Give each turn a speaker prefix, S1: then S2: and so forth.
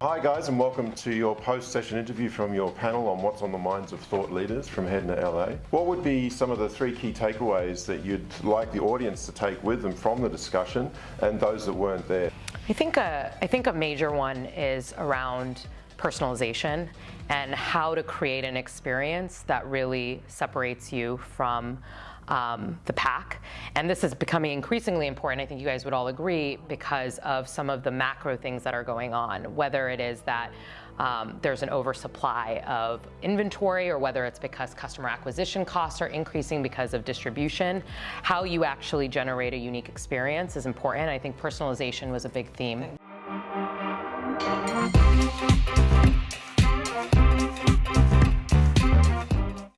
S1: Hi guys and welcome to your post-session interview from your panel on what's on the minds of thought leaders from HEDNA LA. What would be some of the three key takeaways that you'd like the audience to take with them from the discussion and those that weren't there?
S2: I think a, I think a major one is around personalization and how to create an experience that really separates you from um, the pack. And this is becoming increasingly important, I think you guys would all agree, because of some of the macro things that are going on, whether it is that um, there's an oversupply of inventory or whether it's because customer acquisition costs are increasing because of distribution. How you actually generate a unique experience is important. I think personalization was a big theme